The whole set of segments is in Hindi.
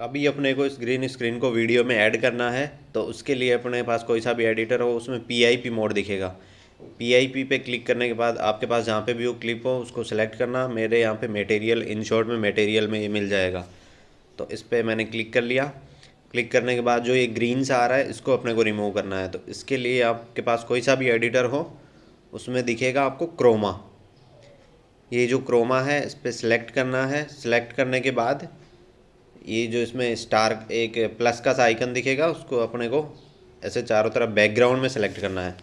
अभी अपने को इस ग्रीन स्क्रीन को वीडियो में ऐड करना है तो उसके लिए अपने पास कोई सा भी एडिटर हो, उसमें पी मोड दिखेगा। पी पे क्लिक करने के बाद आपके पास जहाँ पे भी वो क्लिप हो, उसको सेलेक्ट करना, मेरे यहाँ पे मटेरियल इन शॉर्ट में मटेरियल में ये मिल जाएगा। तो इस पर मैंने क्लिक कर लिया। क्लिक करने के बाद जो ये ग्रीन सा आ रहा है, इसको अपने को रिमूव करना है। तो इसके लिए आपके पास कोई सा भी एडिटर हो, उसमें दिखेगा आपको क्रोमा ये जो क्रोमा है, इस पर सिलेक्ट करना है। सिलेक्ट करने के बाद ये जो इसमें स्टार एक प्लस का सा आइकन दिखेगा, उसको अपने को ऐसे चारों तरफ़ बैकग्राउंड में सेलेक्ट करना है,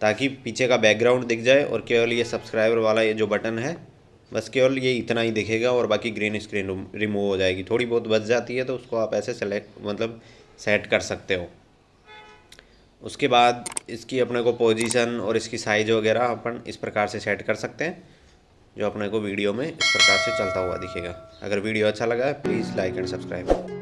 ताकि पीछे का बैकग्राउंड दिख जाए और केवल ये सब्सक्राइबर वाला ये जो बटन है, बस केवल ये इतना ही दिखेगा और बाकी ग्रीन स्क्रीन रिमूव हो जाएगी। थोड़ी बहुत बच जाती है तो उसको आप ऐसे सेलेक्ट मतलब सेट कर सकते हो। उसके बाद इसकी अपने को पोजीशन और इसकी साइज़ वगैरह अपन इस प्रकार से सेट कर सकते हैं। जो अपने को वीडियो में इस प्रकार से चलता हुआ दिखेगा। अगर वीडियो अच्छा लगा है प्लीज़ लाइक एंड सब्सक्राइब